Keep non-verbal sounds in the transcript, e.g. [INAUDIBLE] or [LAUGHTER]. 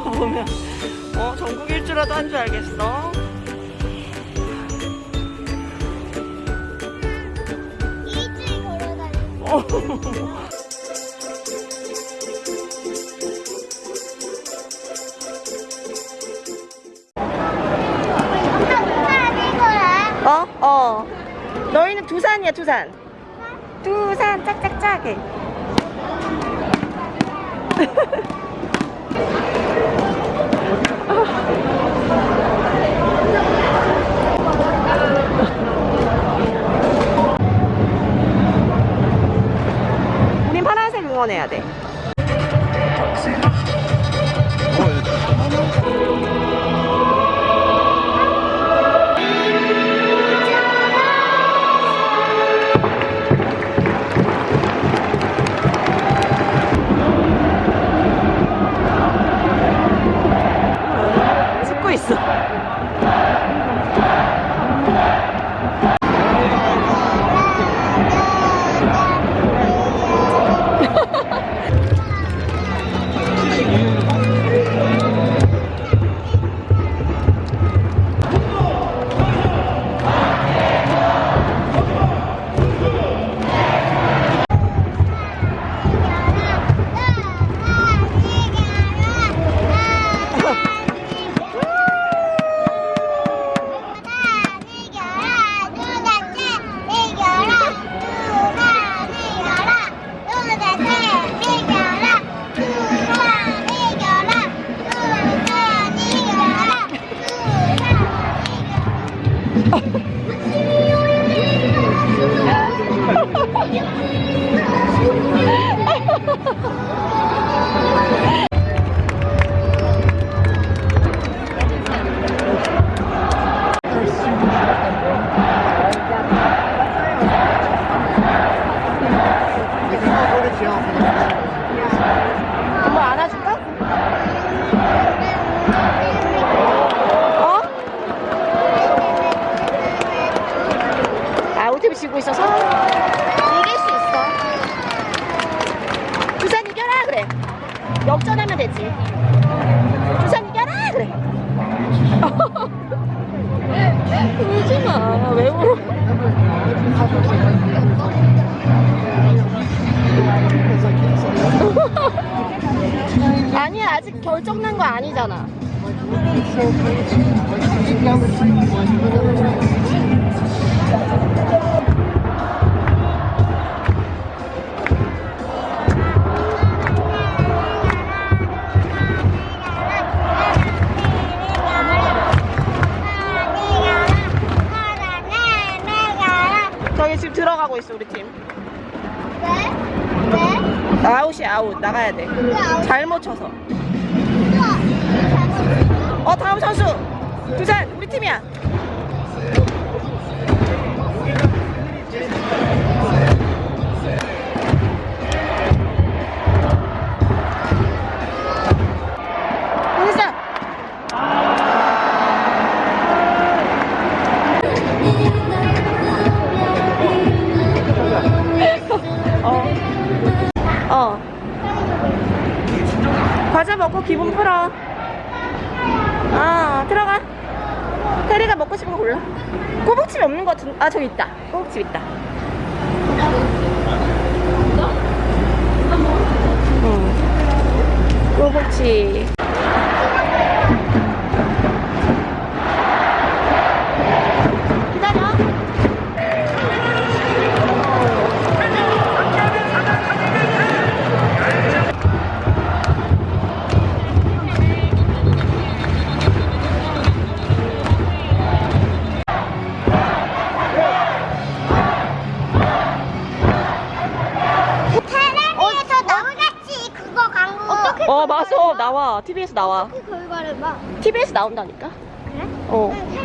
보면. 어 전국 일주라도 한 줄 알겠어? 일주일 어. 어? 어. 너희는 두산이야 두산. 두산 짝짝짝해 [LAUGHS] 해야 돼. 있어 Oh. [LAUGHS] [LAUGHS] 역전하면 되지. 두산 이겨라! 그래. [LAUGHS] 울지마. 왜 울어? [LAUGHS] 아니야 아직 결정난 거 아니잖아 들어가고 있어 우리 팀. 아웃이 아웃. 나가야 돼. 잘못 쳐서. 어 다음 선수. 두산 우리 팀이야 어. 과자 먹고 기분 풀어. 아, 들어가. 테리가 먹고 싶은 거 골라. 꼬북칩이 없는 거 같은, 아, 저기 있다. 꼬북칩 있다. 응. 꼬북칩. 어, 맞아. 나와. TV에서 나와. 그걸 말해봐 TV에서 나온다니까? 그래? 어. 응,